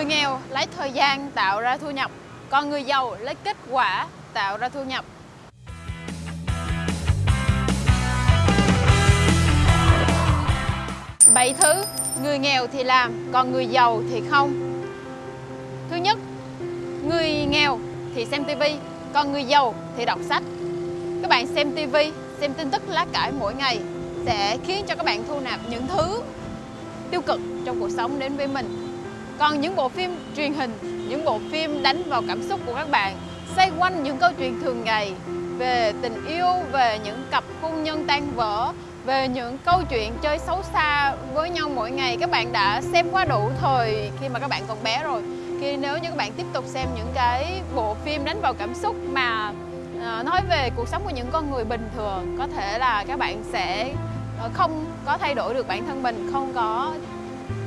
Người nghèo lấy thời gian tạo ra thu nhập, còn người giàu lấy kết quả tạo ra thu nhập. Bảy thứ người nghèo thì làm, còn người giàu thì không. Thứ nhất, người nghèo thì xem tivi, còn người giàu thì đọc sách. Các bạn xem tivi, xem tin tức lá cải mỗi ngày sẽ khiến cho các bạn thu nạp những thứ tiêu cực trong cuộc sống đến với mình. Còn những bộ phim truyền hình, những bộ phim đánh vào cảm xúc của các bạn xoay quanh những câu chuyện thường ngày về tình yêu, về những cặp hôn nhân tan vỡ, về những câu chuyện chơi xấu xa với nhau mỗi ngày các bạn đã xem quá đủ thời khi mà các bạn còn bé rồi. Khi nếu như các bạn tiếp tục xem những cái bộ phim đánh vào cảm xúc mà ờ, nói về cuộc sống của những con người bình thường có thể là các bạn sẽ ờ, không có thay đổi được bản thân mình không có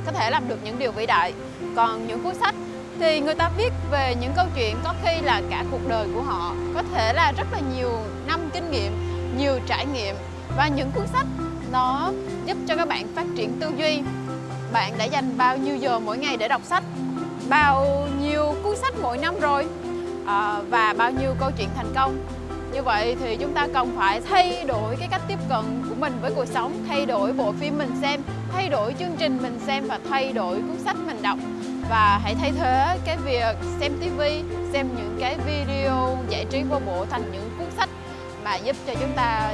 có thể làm được những điều vĩ đại. Còn những cuốn sách thì người ta viết về những câu chuyện có khi là cả cuộc đời của họ. Có thể là rất là nhiều năm kinh nghiệm nhiều trải nghiệm. Và những cuốn sách nó giúp cho các bạn phát triển tư duy. Bạn đã dành bao nhiêu giờ mỗi ngày để đọc sách? Bao nhiêu cuốn sách mỗi năm rồi? À, và bao nhiêu câu chuyện thành công? Như vậy thì chúng ta cần phải thay đổi cái cách tiếp cận của mình với cuộc sống thay đổi bộ phim mình xem thay đổi chương trình mình xem và thay đổi cuốn sách mình đọc. Và hãy thay thế cái việc xem tivi xem những cái video giải trí vô bộ thành những cuốn sách mà giúp cho chúng ta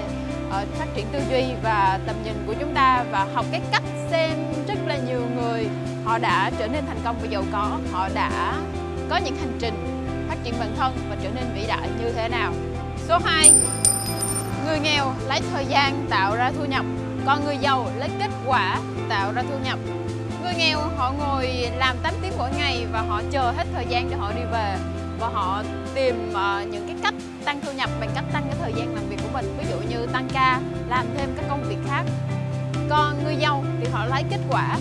uh, phát triển tư duy và tầm nhìn của chúng ta và học cái cách xem rất là nhiều người. Họ đã trở nên thành công và giàu có họ đã có những hành trình phát triển bản thân và trở nên vĩ đại như thế nào số 2 người nghèo lấy thời gian tạo ra thu nhập còn người giàu lấy kết quả tạo ra thu nhập. Người nghèo họ ngồi làm 8 tiếng mỗi ngày và họ chờ hết thời gian để họ đi về. Và họ tìm uh, những cái cách tăng thu nhập bằng cách tăng cái thời gian làm việc của mình ví dụ như tăng ca làm thêm các công việc khác. Còn người giàu thì họ lấy kết quả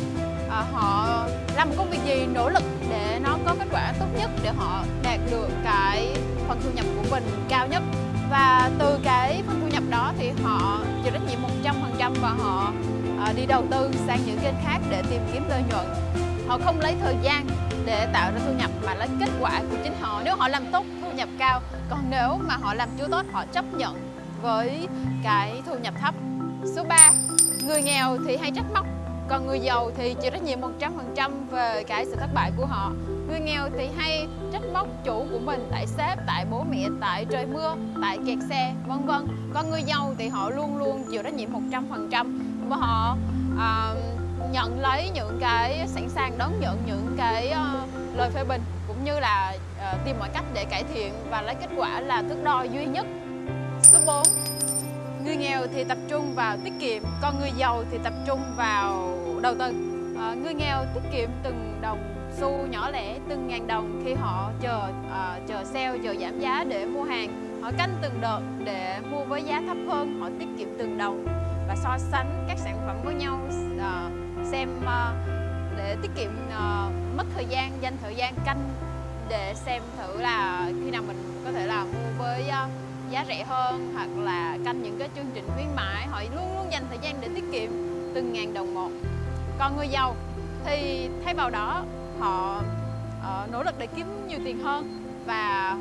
uh, họ làm một công việc gì nỗ lực để nó có kết quả tốt nhất để họ đạt được cái phần thu nhập của mình cao nhất và từ cái phần thu nhập đó thì họ chịu trách nhiệm 100% và họ ờ, đi đầu tư sang những kênh khác để tìm kiếm lợi nhuận. Họ không lấy thời gian để tạo ra thu nhập mà lấy kết quả của chính họ. Nếu họ làm tốt thu nhập cao, còn nếu mà họ làm chưa tốt, họ chấp nhận với cái thu nhập thấp. Số 3 người nghèo thì hay trách móc, còn người giàu thì chịu trách nhiệm 100% về cái sự thất bại của họ người nghèo thì hay trách móc chủ của mình tại sếp tại bố mẹ tại trời mưa tại kẹt xe vân vân. Còn người giàu thì họ luôn luôn chịu trách nhiệm 100% và họ uh, nhận lấy những cái sẵn sàng đón nhận những cái uh, lời phê bình cũng như là uh, tìm mọi cách để cải thiện và lấy kết quả là thước đo duy nhất. Số 4 người nghèo thì tập trung vào tiết kiệm còn người giàu thì tập trung vào đầu tư. Uh, người nghèo tiết kiệm từng đồng xu nhỏ lẻ từng ngàn đồng khi họ chờ uh, chờ sale chờ giảm giá để mua hàng. Họ canh từng đợt để mua với giá thấp hơn họ tiết kiệm từng đồng và so sánh các sản phẩm với nhau uh, xem uh, để tiết kiệm uh, mất thời gian dành thời gian canh để xem thử là khi nào mình có thể là mua với uh, giá rẻ hơn hoặc là canh những cái chương trình khuyến mãi. Họ luôn luôn dành thời gian để tiết kiệm từng ngàn đồng một. Còn người giàu thì thay vào đó họ uh, nỗ lực để kiếm nhiều tiền hơn và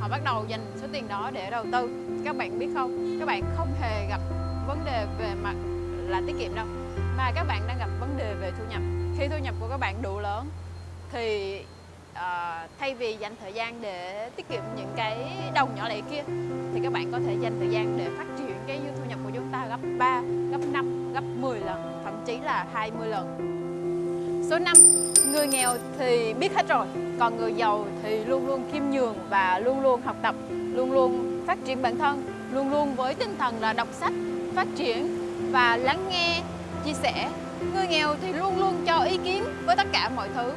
họ bắt đầu dành số tiền đó để đầu tư. Các bạn biết không? Các bạn không hề gặp vấn đề về mặt là tiết kiệm đâu mà các bạn đang gặp vấn đề về thu nhập. Khi thu nhập của các bạn đủ lớn thì uh, thay vì dành thời gian để tiết kiệm những cái đồng nhỏ lẻ kia thì các bạn có thể dành thời gian để phát triển cái thu nhập của chúng ta gấp 3, gấp 5, gấp 10 lần thậm chí là 20 lần số 5 người nghèo thì biết hết rồi còn người giàu thì luôn luôn khiêm nhường và luôn luôn học tập luôn luôn phát triển bản thân luôn luôn với tinh thần là đọc sách phát triển và lắng nghe chia sẻ. Người nghèo thì luôn luôn cho ý kiến với tất cả mọi thứ.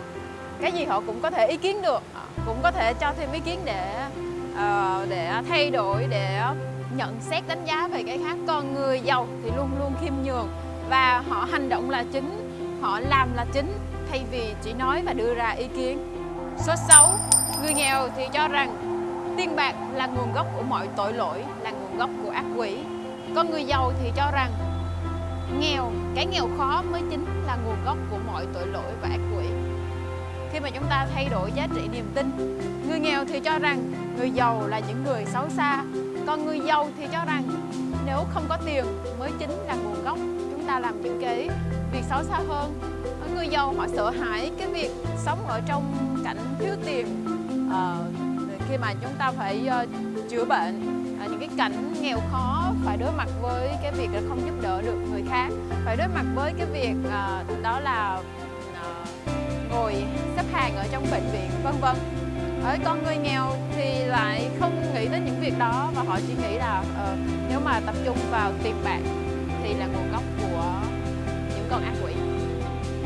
Cái gì họ cũng có thể ý kiến được cũng có thể cho thêm ý kiến để uh, để thay đổi để nhận xét đánh giá về cái khác. Còn người giàu thì luôn luôn khiêm nhường và họ hành động là chính họ làm là chính thay vì chỉ nói và đưa ra ý kiến. Số 6 người nghèo thì cho rằng tiền bạc là nguồn gốc của mọi tội lỗi, là nguồn gốc của ác quỷ. Còn người giàu thì cho rằng nghèo, cái nghèo khó mới chính là nguồn gốc của mọi tội lỗi và ác quỷ. Khi mà chúng ta thay đổi giá trị niềm tin, người nghèo thì cho rằng người giàu là những người xấu xa. Còn người giàu thì cho rằng nếu không có tiền mới chính là nguồn gốc chúng ta làm những cái việc xấu xa hơn. Người giàu họ sợ hãi cái việc sống ở trong cảnh thiếu tiền. À, khi mà chúng ta phải uh, chữa bệnh à, những cái cảnh nghèo khó phải đối mặt với cái việc là không giúp đỡ được người khác phải đối mặt với cái việc uh, đó là uh, ngồi xếp hàng ở trong bệnh viện vân vân. Ở con người nghèo thì lại không nghĩ đến những việc đó và họ chỉ nghĩ là uh, nếu mà tập trung vào tiền bạc thì là nguồn gốc con ác quỷ.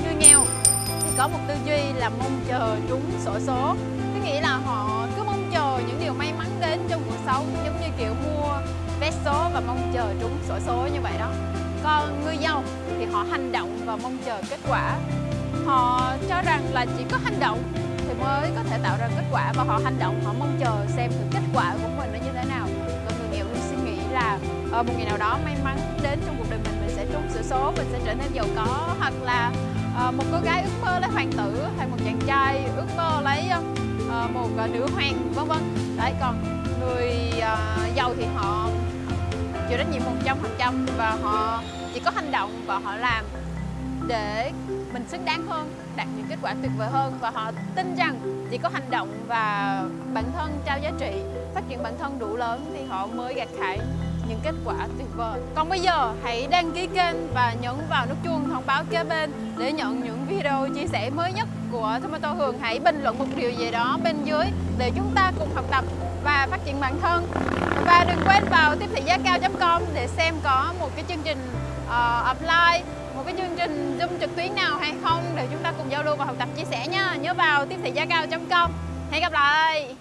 Người nghèo, thì có một tư duy là mong chờ trúng sổ số. Có nghĩa là họ cứ mong chờ những điều may mắn đến trong cuộc sống, giống như kiểu mua vé số và mong chờ trúng sổ số như vậy đó. Còn người giàu thì họ hành động và mong chờ kết quả. Họ cho rằng là chỉ có hành động thì mới có thể tạo ra kết quả, và họ hành động, họ mong chờ xem thử kết quả của mình nó như thế nào. Còn người nghèo luôn suy nghĩ là ờ, một ngày nào đó may mắn đến trong cuộc số mình sẽ trở nên giàu có hoặc là uh, một cô gái ước mơ lấy hoàng tử hay một chàng trai ước mơ lấy uh, một uh, nữ hoàng vân vân. Đấy còn người uh, giàu thì họ chịu trách nhiệm một trăm phần trăm và họ chỉ có hành động và họ làm để mình xứng đáng hơn đạt những kết quả tuyệt vời hơn. Và họ tin rằng chỉ có hành động và bản thân trao giá trị phát triển bản thân đủ lớn thì họ mới gặt hái những kết quả tuyệt vời còn bây giờ hãy đăng ký kênh và nhấn vào nút chuông thông báo kế bên để nhận những video chia sẻ mới nhất của Tomato Hường hãy bình luận một điều gì đó bên dưới để chúng ta cùng học tập và phát triển bản thân và đừng quên vào tiếp thị giá cao.com để xem có một cái chương trình ờ, uh, apply một cái chương trình Zoom trực tuyến nào hay không để chúng ta cùng giao lưu và học tập chia sẻ nha. Nhớ vào tiếp thị giá cao.com. Hẹn gặp lại.